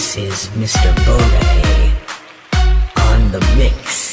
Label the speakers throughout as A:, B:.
A: This is Mr. Bodahay on the mix.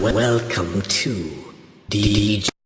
A: welcome to DJ.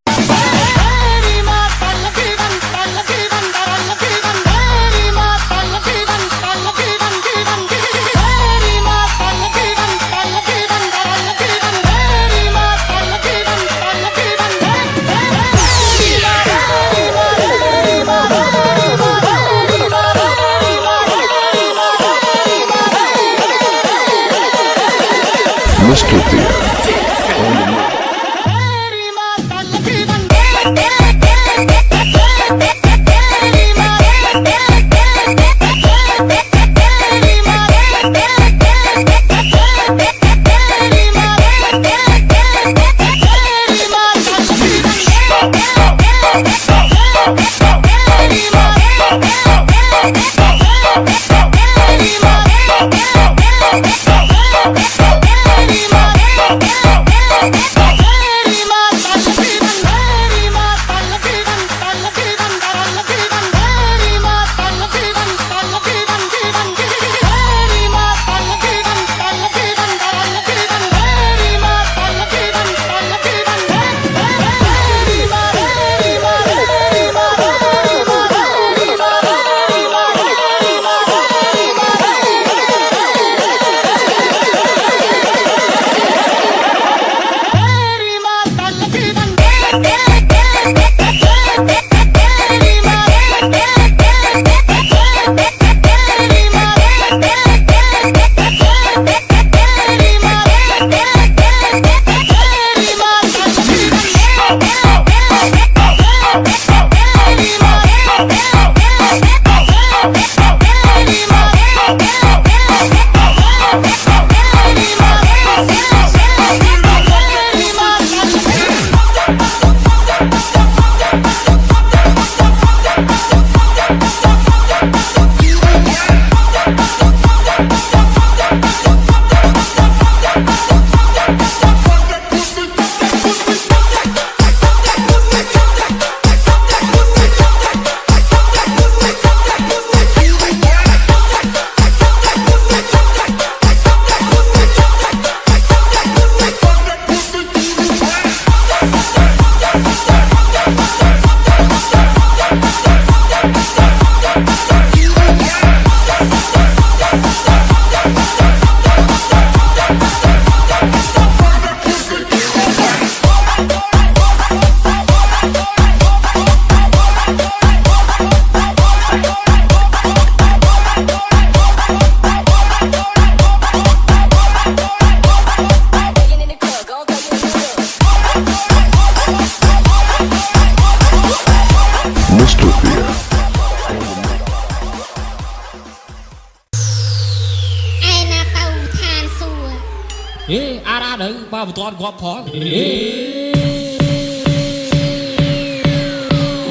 B: អារ៉ានៅបើមិនទាន់គាត់ផងហេ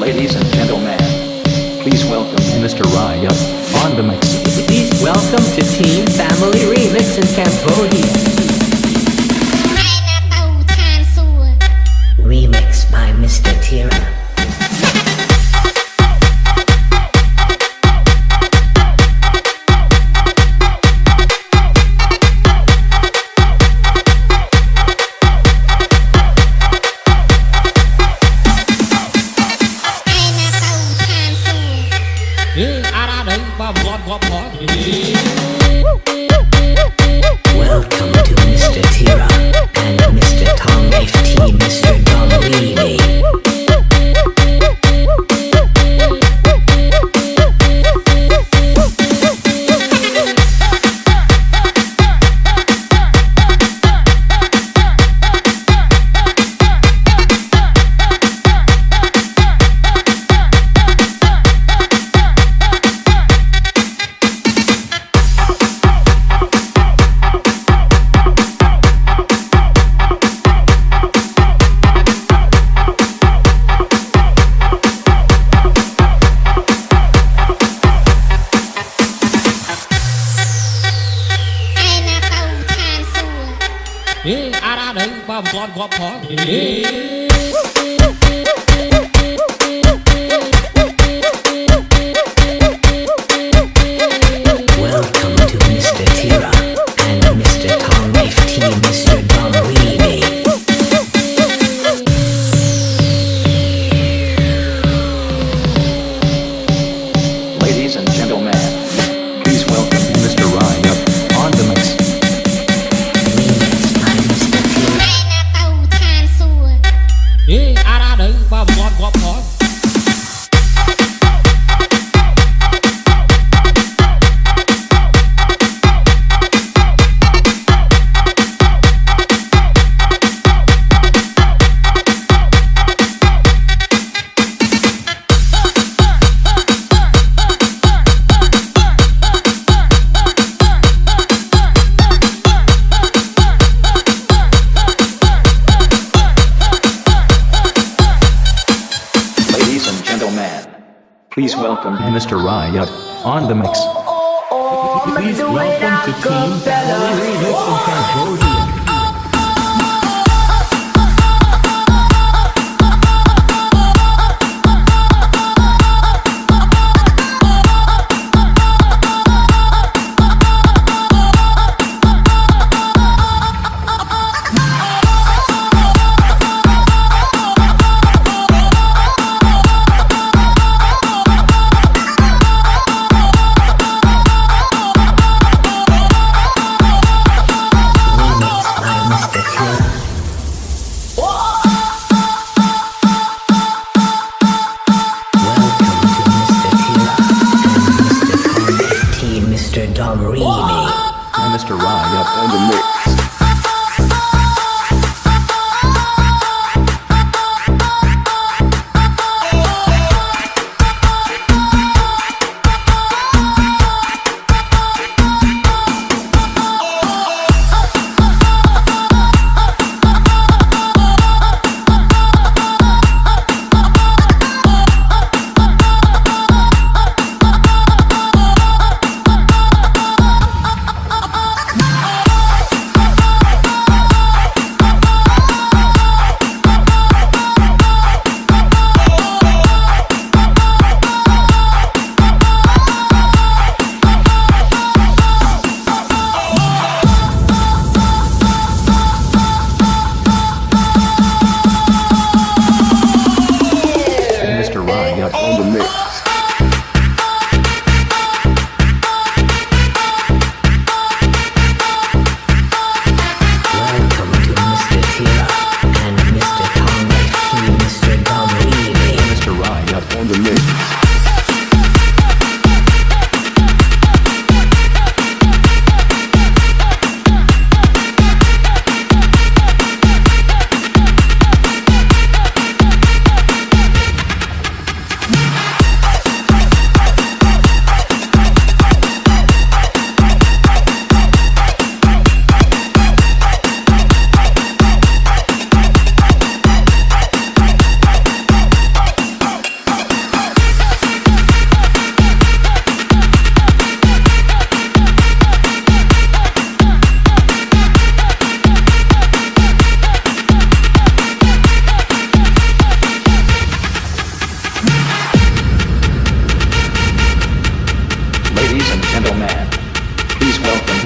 C: Ladies and gentlemen, please welcome Mr. Raya on the mix.
A: Please welcome to Team Family Remix in Cambodia.
D: ឯណាទៅឋានសួគ៌
A: Remix by Mr. Tira. ။ Welcome to Mr. Tira and Mr. Tong FT, Mr. Don Weeby.
B: ။ ถึงความสอนของข
A: อง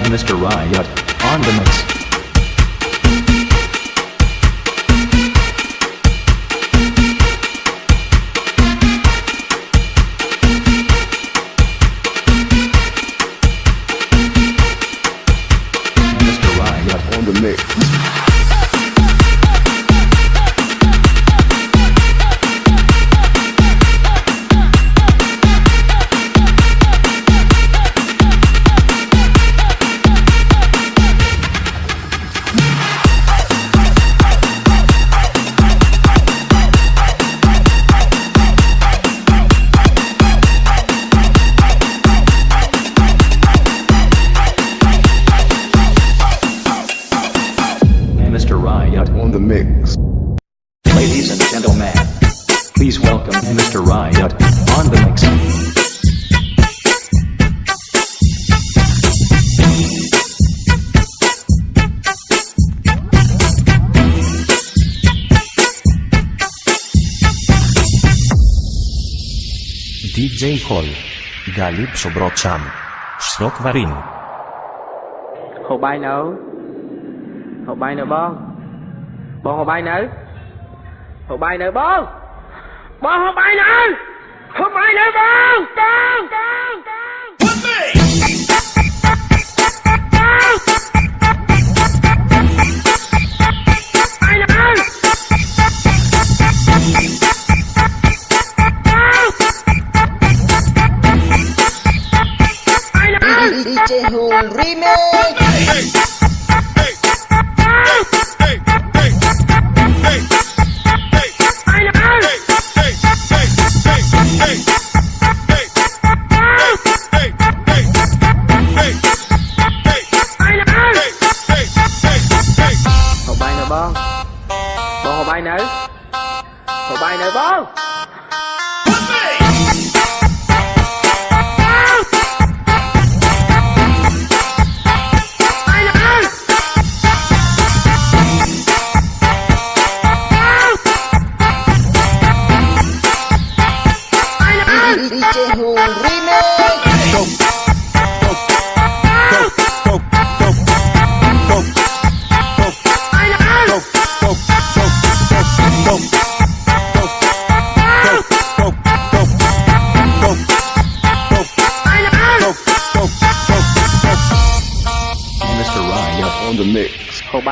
A: Mr.
C: Riot on the mix.
B: Please welcome
A: Mr.
C: Riot
E: on the mix.
F: DJ Hall. Galip Sobrocham. Srok Varin.
G: Hồ bay nữa. Hồ bay nữa bông. Bông hồ bay nữa. Hồ bay nữa bông. บอกเข้าไปนะเขาไปเลยบองบองบองบอง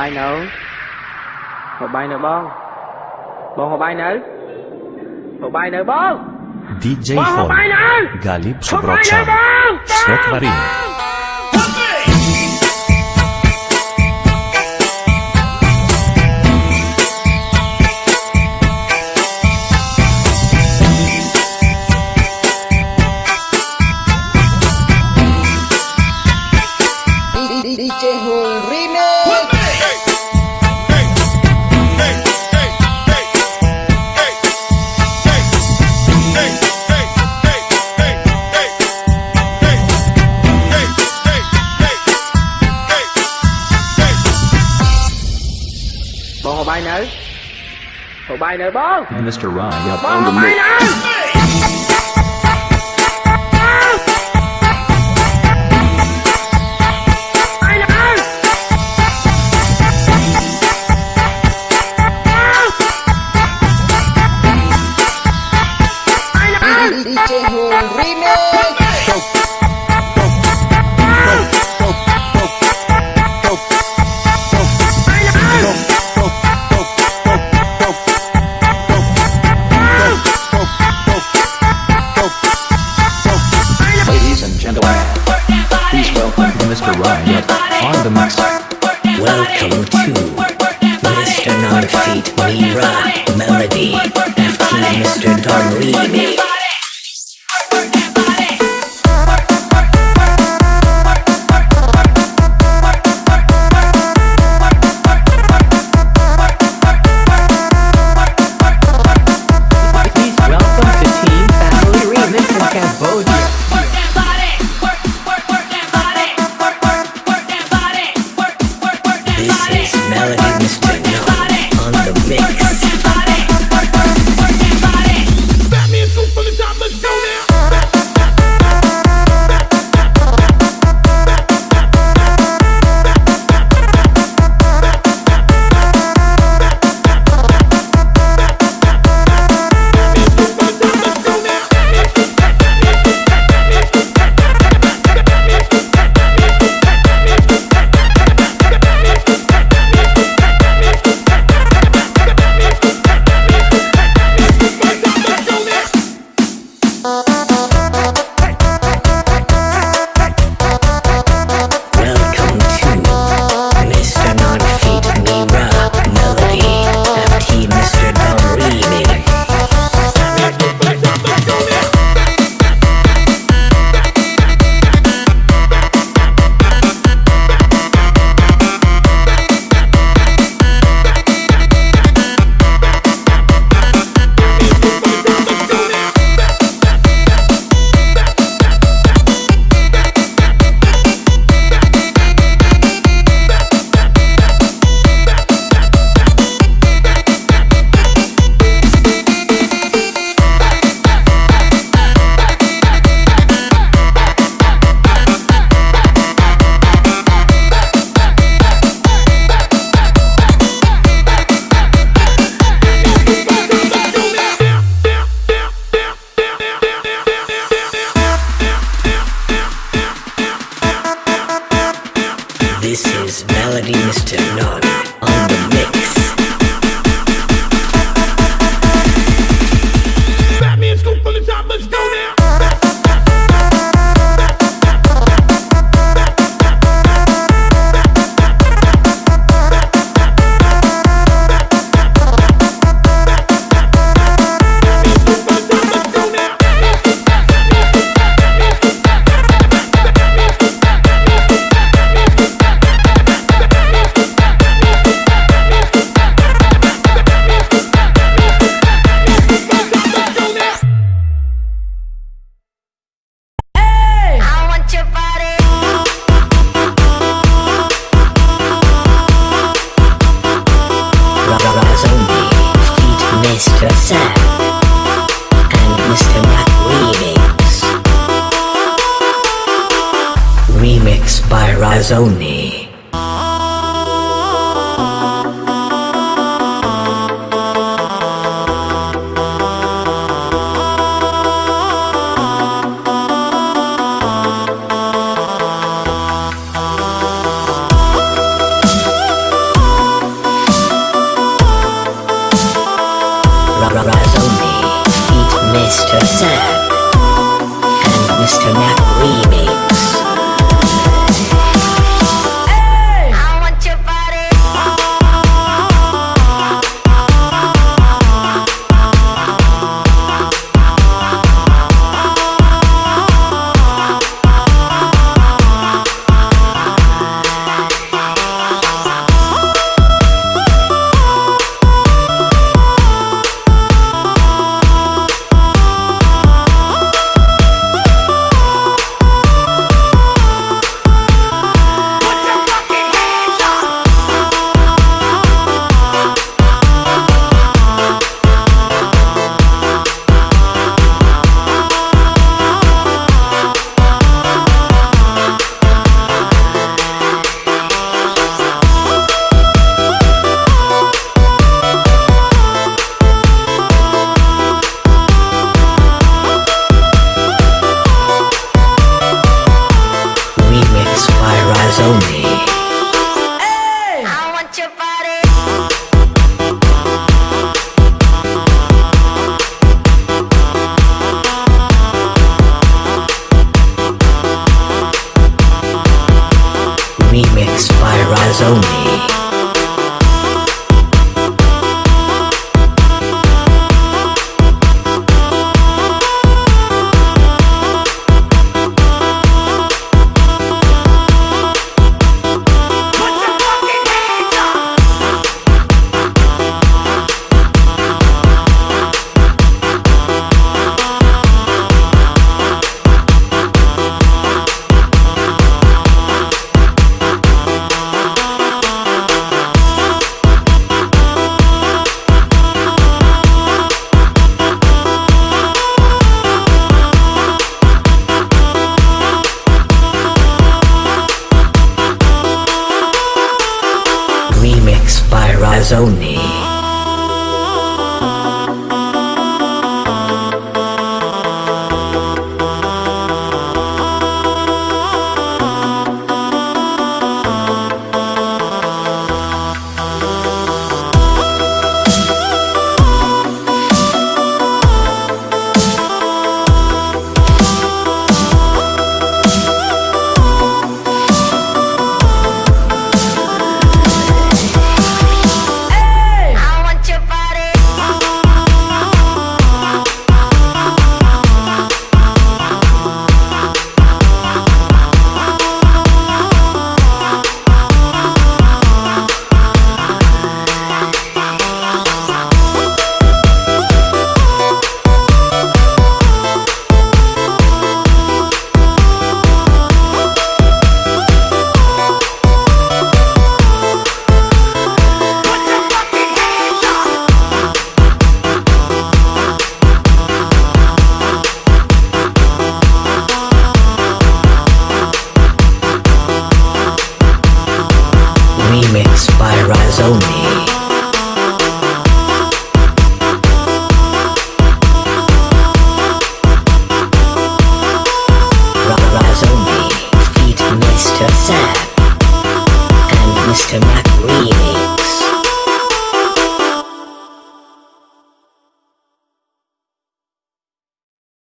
G: បាយនៅហូបបាយនៅបងបងហូបបាយនៅហូបបាយនៅបង
F: DJ
G: Fon
F: Galip
G: Sobroczan Świat Marin
A: Mr. Ryan.
G: Up
A: on the mic.